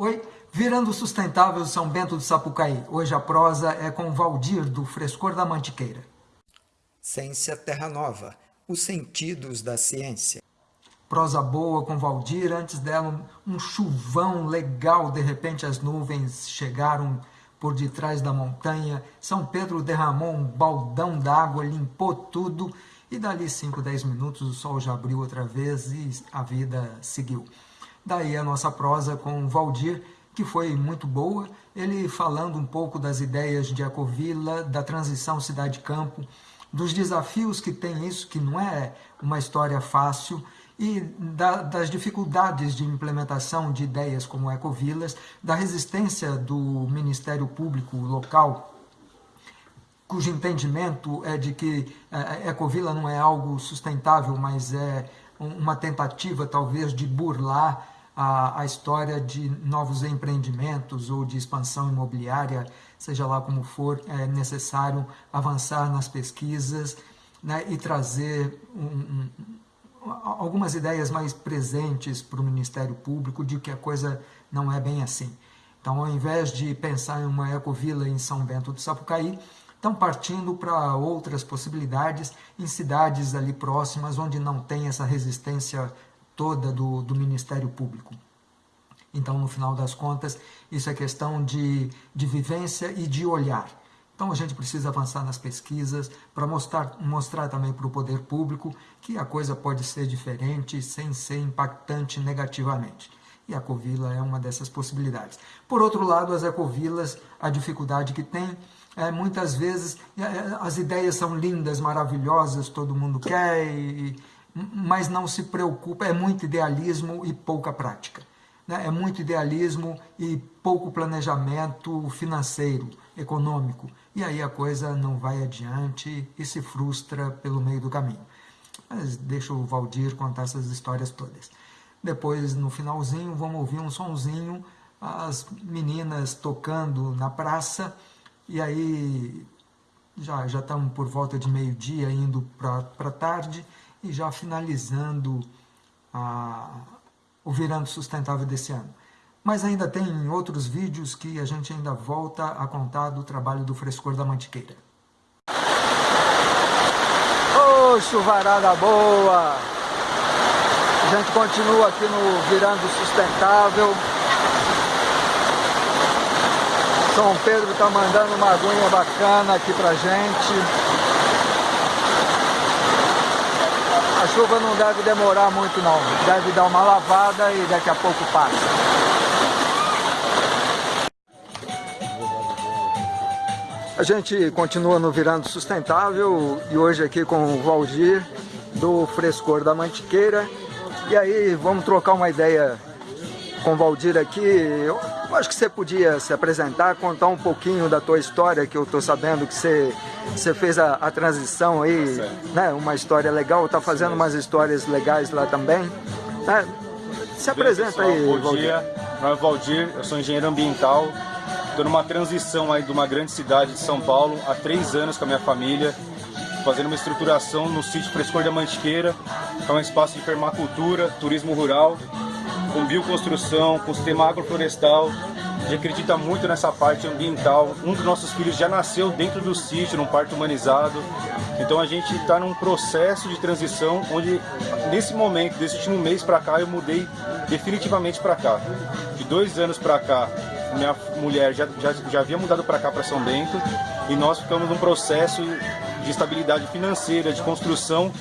Oi, virando sustentável São Bento do Sapucaí. Hoje a prosa é com Valdir, do Frescor da Mantiqueira. Ciência Terra Nova, os sentidos da ciência. Prosa boa com Valdir, antes dela um chuvão legal, de repente as nuvens chegaram por detrás da montanha, São Pedro derramou um baldão d'água, limpou tudo, e dali 5, 10 minutos o sol já abriu outra vez e a vida seguiu. Daí a nossa prosa com o Valdir, que foi muito boa, ele falando um pouco das ideias de Ecovila, da transição cidade-campo, dos desafios que tem isso, que não é uma história fácil, e da, das dificuldades de implementação de ideias como ecovilas, da resistência do Ministério Público local, cujo entendimento é de que ecovila não é algo sustentável, mas é uma tentativa talvez de burlar a, a, história de novos empreendimentos ou de expansão imobiliária, seja lá como for, é necessário avançar nas pesquisas né, e trazer um, um, algumas ideias mais presentes para o Ministério Público de que a coisa não é bem assim. Então, ao invés de pensar em uma ecovila em São Bento do Sapucaí, estão partindo para outras possibilidades em cidades ali próximas onde não tem essa resistência toda do, do Ministério Público. Então, no final das contas, isso é questão de, de vivência e de olhar. Então, a gente precisa avançar nas pesquisas para mostrar, mostrar também para o poder público que a coisa pode ser diferente sem ser impactante negativamente. E a Covila é uma dessas possibilidades. Por outro lado, as ecovilas, a dificuldade que tem, é, muitas vezes é, as ideias são lindas, maravilhosas, todo mundo quer, e, mas não se preocupa, é muito idealismo e pouca prática. Né? É muito idealismo e pouco planejamento financeiro, econômico. E aí a coisa não vai adiante e se frustra pelo meio do caminho. Mas deixa o Valdir contar essas histórias todas. Depois, no finalzinho, vamos ouvir um sonzinho, as meninas tocando na praça, e aí já, já estamos por volta de meio-dia, indo para tarde, e já finalizando a, o Virando Sustentável desse ano. Mas ainda tem outros vídeos que a gente ainda volta a contar do trabalho do Frescor da Mantiqueira. Ô, oh, chuvarada boa! A gente continua aqui no Virando Sustentável. São Pedro está mandando uma aguinha bacana aqui pra gente. A chuva não deve demorar muito não, deve dar uma lavada e daqui a pouco passa. A gente continua no Virando Sustentável e hoje aqui com o Valdir do Frescor da Mantiqueira. E aí vamos trocar uma ideia com o Valdir aqui. Eu acho que você podia se apresentar, contar um pouquinho da tua história, que eu estou sabendo que você, você fez a, a transição aí, né? Uma história legal, está fazendo umas histórias legais lá também. Né? Se apresenta aí, bom Valdir. dia, meu nome é Valdir, eu sou engenheiro ambiental, estou numa transição aí de uma grande cidade de São Paulo, há três anos com a minha família, fazendo uma estruturação no sítio Frescor da Mantiqueira, que é um espaço de permacultura, turismo rural, com bioconstrução, com sistema agroflorestal. A gente acredita muito nessa parte ambiental. Um dos nossos filhos já nasceu dentro do sítio, num parto humanizado. Então a gente está num processo de transição onde, nesse momento, desse último mês para cá, eu mudei definitivamente para cá. De dois anos para cá, minha mulher já, já, já havia mudado para cá, para São Bento, e nós ficamos num processo de estabilidade financeira, de construção,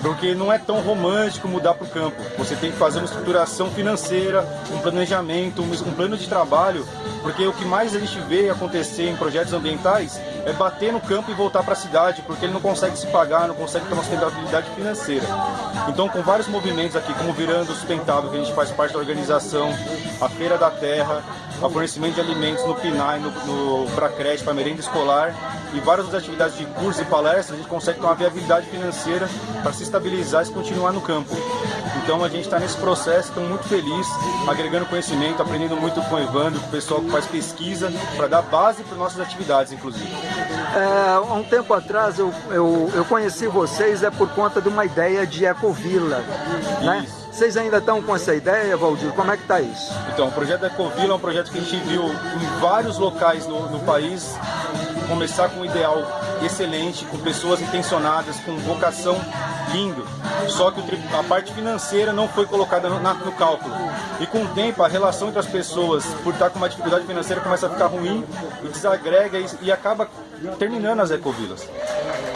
porque não é tão romântico mudar para o campo. Você tem que fazer uma estruturação financeira, um planejamento, um plano de trabalho, porque o que mais a gente vê acontecer em projetos ambientais é bater no campo e voltar para a cidade, porque ele não consegue se pagar, não consegue ter uma sustentabilidade financeira. Então, com vários movimentos aqui, como Virando Sustentável, que a gente faz parte da organização, a Feira da Terra, o fornecimento de alimentos no PNAE, no, no, para creche, para merenda escolar e várias outras atividades de cursos e palestras, a gente consegue ter uma viabilidade financeira para se estabilizar e se continuar no campo. Então a gente está nesse processo, estou muito feliz, agregando conhecimento, aprendendo muito com o Evandro, com o pessoal que faz pesquisa, para dar base para nossas atividades, inclusive. É, há um tempo atrás eu, eu, eu conheci vocês é por conta de uma ideia de ecovila, né? Vocês ainda estão com essa ideia, Valdir? Como é que está isso? Então, o projeto Ecovila é um projeto que a gente viu em vários locais no, no país, começar com um ideal excelente, com pessoas intencionadas, com vocação lindo. Só que a parte financeira não foi colocada no, cálculo. E com o tempo, a relação entre as pessoas, por estar com uma dificuldade financeira, começa a ficar ruim e desagrega e, e acaba terminando as ecovilas.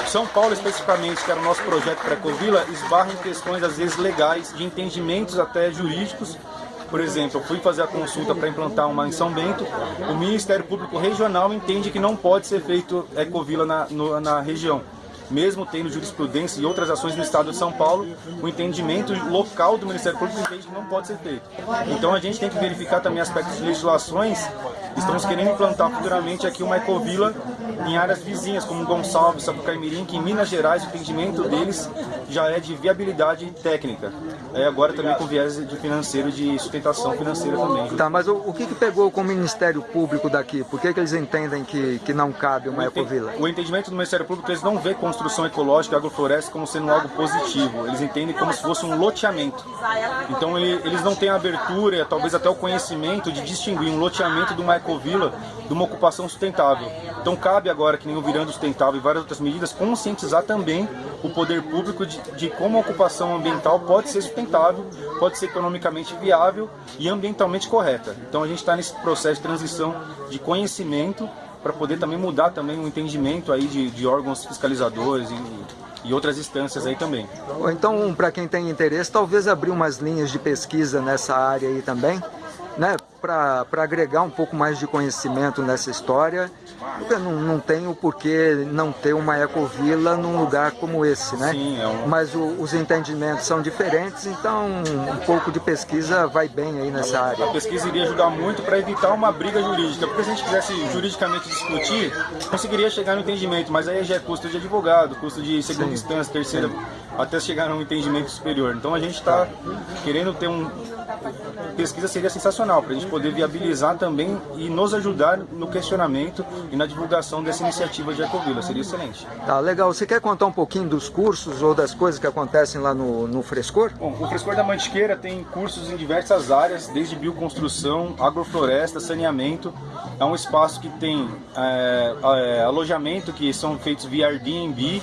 São Paulo, especificamente, que era o nosso projeto para a ecovila, esbarra em questões, às vezes, legais, de entendimentos até jurídicos, por exemplo, eu fui fazer a consulta para implantar uma em São Bento, o Ministério Público Regional entende que não pode ser feito ecovila na, no, na região mesmo tendo jurisprudência e outras ações no estado de São Paulo, o entendimento local do Ministério Público entende que não pode ser feito. Então a gente tem que verificar também aspectos de legislações. Estamos querendo implantar futuramente aqui uma ecovila em áreas vizinhas, como Gonçalves, Sapucaimirim, que em Minas Gerais o entendimento deles já é de viabilidade técnica. É agora também com viés de financeiro, de sustentação financeira também. Tá, mas o, o que, que pegou com o Ministério Público daqui? Por que, que eles entendem que, que não cabe uma ecovila? O entendimento do Ministério Público, eles não vê construção ecológica e agrofloresta como sendo algo positivo. Eles entendem como se fosse um loteamento. Então eles não têm a abertura, talvez até o conhecimento de distinguir um loteamento de uma ecovila de uma ocupação sustentável. Então cabe agora, que nem o Virando Sustentável e várias outras medidas, conscientizar também o poder público de, de como a ocupação ambiental pode ser sustentável, pode ser economicamente viável e ambientalmente correta. Então a gente está nesse processo de transição de conhecimento para poder também mudar também o entendimento aí de, de órgãos fiscalizadores e, e outras instâncias aí também. Então, para quem tem interesse, talvez abrir umas linhas de pesquisa nessa área aí também, né? Para agregar um pouco mais de conhecimento nessa história, porque não, não tem o porquê não ter uma ecovila num lugar como esse, né? Sim, é um... Mas o, os entendimentos são diferentes, então um pouco de pesquisa vai bem aí nessa área. A pesquisa iria ajudar muito para evitar uma briga jurídica, porque se a gente quisesse juridicamente discutir, conseguiria chegar no entendimento, mas aí já é custo de advogado, custo de segunda Sim. instância, terceira, Sim. até chegar a um entendimento superior. Então a gente está querendo ter um... Pesquisa seria sensacional, para a gente poder viabilizar também e nos ajudar no questionamento e na divulgação dessa iniciativa de Ecovila. Seria excelente. Tá, legal. Você quer contar um pouquinho dos cursos ou das coisas que acontecem lá no, no Frescor? Bom, o Frescor da Mantiqueira tem cursos em diversas áreas, desde bioconstrução, agrofloresta, saneamento. É um espaço que tem é, é, alojamento que são feitos via Airbnb,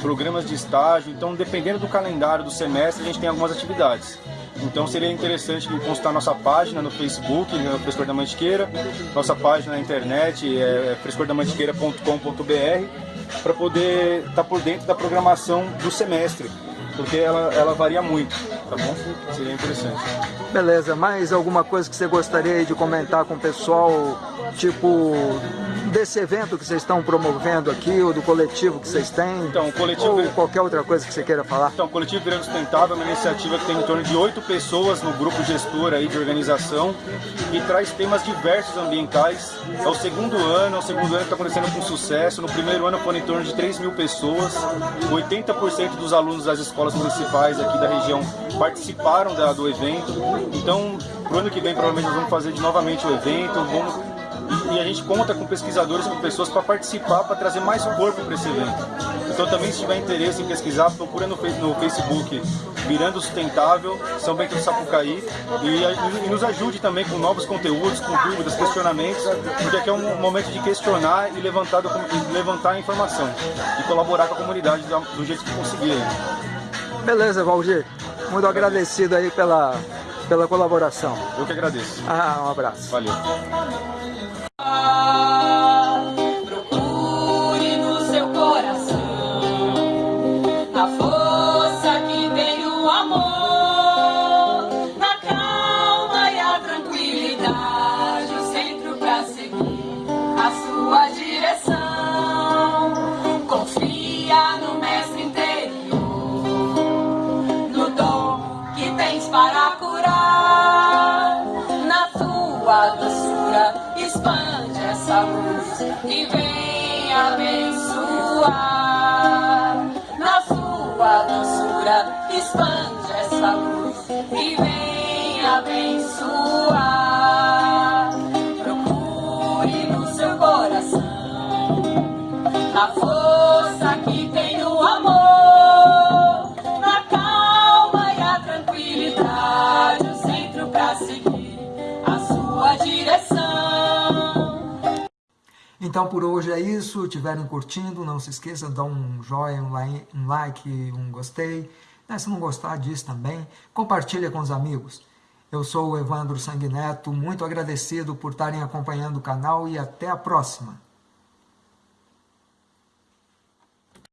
programas de estágio. Então, dependendo do calendário do semestre, a gente tem algumas atividades. Então seria interessante consultar nossa página no Facebook, no Frescor da Mantiqueira, nossa página na internet é frescordamantiqueira.com.br para poder estar tá por dentro da programação do semestre, porque ela, ela varia muito, tá bom? Seria interessante. Beleza, mais alguma coisa que você gostaria de comentar com o pessoal, tipo desse evento que vocês estão promovendo aqui, ou do coletivo que vocês têm, então, coletivo... ou qualquer outra coisa que você queira falar? Então, o Coletivo Virando Sustentável é uma iniciativa que tem em torno de oito pessoas no grupo gestor aí de organização e traz temas diversos ambientais. É o segundo ano, é o segundo ano que está acontecendo com sucesso. No primeiro ano foram em torno de 3 mil pessoas, 80% dos alunos das escolas municipais aqui da região participaram da, do evento. Então, pro ano que vem, provavelmente nós vamos fazer de novamente o evento, vamos e a gente conta com pesquisadores, com pessoas para participar, para trazer mais corpo para esse evento. Então também se tiver interesse em pesquisar, procura no, no Facebook Virando Sustentável, São Bento do Sapucaí e, e, nos ajude também com novos conteúdos, com dúvidas, questionamentos, porque aqui é um momento de questionar e levantar, levantar a informação e colaborar com a comunidade do jeito que conseguir. Beleza, Valdir. Muito agradecido aí pela, pela colaboração. Eu que agradeço. Ah, um abraço. Valeu. E vem abençoar. Na sua doçura expande essa luz e vem abençoar. Procure no seu coração a força Então por hoje é isso, estiverem curtindo, não se esqueça de dar um joinha, um like, um gostei. Né, se não gostar disso também, compartilha com os amigos. Eu sou o Evandro Sanguineto, muito agradecido por estarem acompanhando o canal e até a próxima.